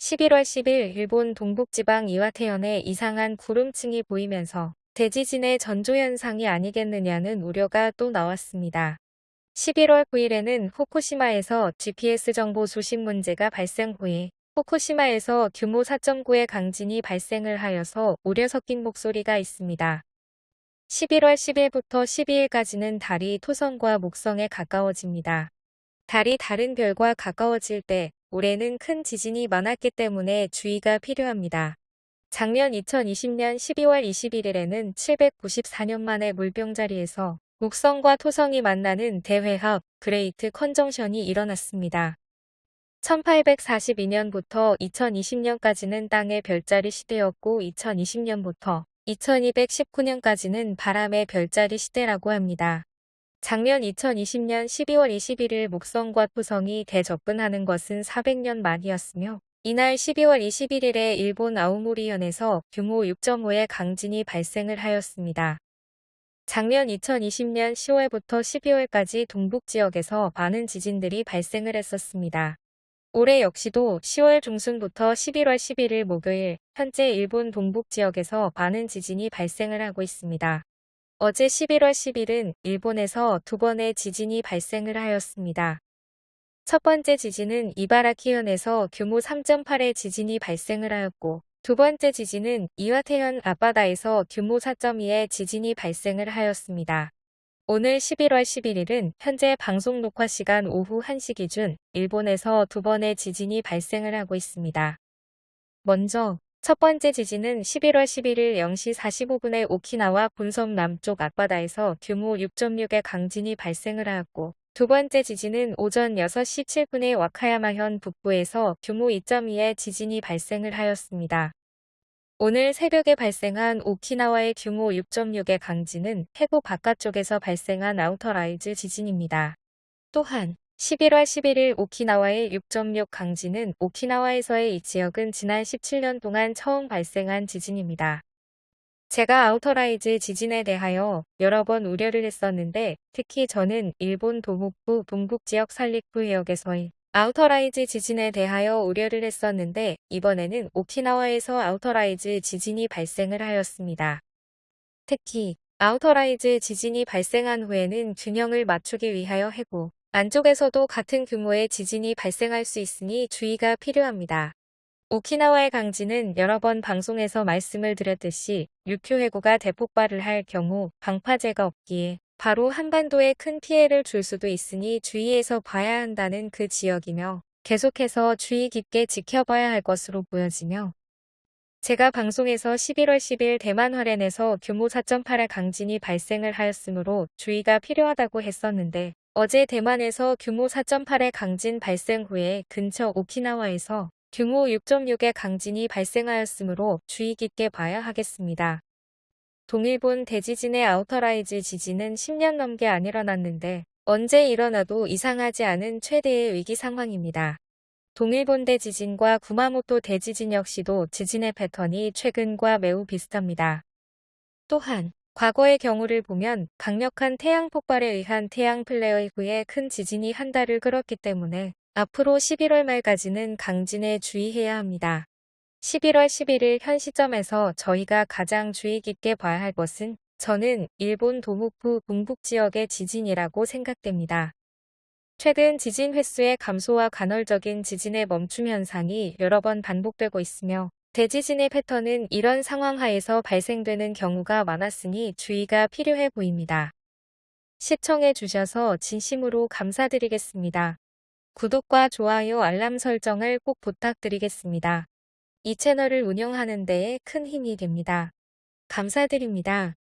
11월 10일 일본 동북지방 이와테현에 이상한 구름층이 보이면서 대지진의 전조현상이 아니겠느냐는 우려가 또 나왔습니다. 11월 9일에는 후쿠시마에서 GPS 정보 수신 문제가 발생 후에 후쿠시마에서 규모 4.9의 강진이 발생을 하여서 우려 섞인 목소리가 있습니다. 11월 10일부터 12일까지는 달이 토성과 목성에 가까워집니다. 달이 다른 별과 가까워질 때 올해는 큰 지진이 많았기 때문에 주의가 필요합니다. 작년 2020년 12월 21일에는 794년 만에 물병자리에서 목성과 토성이 만나는 대회합 great conjunction이 일어났습니다. 1842년부터 2020년까지는 땅의 별자리 시대였고 2020년부터 2219년까지는 바람의 별자리 시대라고 합니다. 작년 2020년 12월 21일 목성과 토성이 대접근하는 것은 400년 만이었으며 이날 12월 21일에 일본 아우모리현에서 규모 6.5의 강진이 발생을 하였습니다. 작년 2020년 10월부터 12월까지 동북지역에서 많은 지진들이 발생을 했었습니다. 올해 역시도 10월 중순부터 11월 11일 목요일 현재 일본 동북지역에서 많은 지진이 발생을 하고 있습니다. 어제 11월 10일은 일본에서 두 번의 지진이 발생을 하였습니다. 첫 번째 지진은 이바라키현에서 규모 3.8의 지진이 발생을 하였고 두 번째 지진은 이와테현 앞바다에서 규모 4.2의 지진이 발생을 하였습니다. 오늘 11월 11일은 현재 방송 녹화 시간 오후 1시 기준 일본에서 두 번의 지진이 발생을 하고 있습니다. 먼저 첫 번째 지진은 11월 11일 0시 45분에 오키나와 본섬 남쪽 앞바다에서 규모 6.6의 강진이 발생을 하였고 두 번째 지진은 오전 6시 7분에 와카야마현 북부에서 규모 2.2의 지진이 발생을 하였습니다. 오늘 새벽에 발생한 오키나와의 규모 6.6의 강진은 해구 바깥쪽에서 발생한 outer rise 지진입니다. 또한 11월 11일 오키나와의 6.6 강진은 오키나와에서의 이 지역은 지난 17년 동안 처음 발생한 지진입니다. 제가 outer rise 지진에 대하여 여러 번 우려를 했었는데 특히 저는 일본 도북부 동북지역 산리쿠 해역에서의 outer rise 지진에 대하여 우려를 했었는데 이번에는 오키나와에서 outer rise 지진이 발생을 하였습니다. 특히 outer rise 지진이 발생한 후에는 균형을 맞추기 위하여 해구 안쪽에서도 같은 규모의 지진이 발생할 수 있으니 주의가 필요합니다. 오키나와의 강진은 여러 번 방송에서 말씀을 드렸듯이 류큐 해구가 대폭발을 할 경우 방파제가 없기에 바로 한반도에 큰 피해를 줄 수도 있으니 주의해서 봐야 한다는 그 지역이며 계속해서 주의 깊게 지켜봐야 할 것으로 보여지며 제가 방송에서 11월 10일 대만 화롄에서 규모 4.8의 강진이 발생을 하였으므로 주의가 필요하다고 했었는데 어제 대만에서 규모 4.8의 강진 발생 후에 근처 오키나와에서 규모 6.6의 강진이 발생하였으므로 주의 깊게 봐야 하겠습니다. 동일본 대지진의 outer rise 지진은 10년 넘게 안 일어났는데 언제 일어나도 이상하지 않은 최대의 위기 상황입니다. 동일본 대지진과 구마모토 대지진 역시도 지진의 패턴이 최근과 매우 비슷합니다. 또한 과거의 경우를 보면 강력한 태양 폭발에 의한 태양 플레어 이후에 큰 지진이 한 달을 끌었기 때문에 앞으로 11월 말까지는 강진에 주의해야 합니다. 11월 11일 현 시점에서 저희가 가장 주의 깊게 봐야 할 것은 저는 일본 도무프 동북 지역의 지진이라고 생각됩니다. 최근 지진 횟수의 감소와 간헐적인 지진의 멈춤 현상이 여러 번 반복되고 있으며 대지진의 패턴은 이런 상황 하에서 발생되는 경우가 많았으니 주의가 필요해 보입니다. 시청해 주셔서 진심으로 감사드리겠습니다. 구독과 좋아요 알람 설정을 꼭 부탁드리겠습니다. 이 채널을 운영하는 데에 큰 힘이 됩니다. 감사드립니다.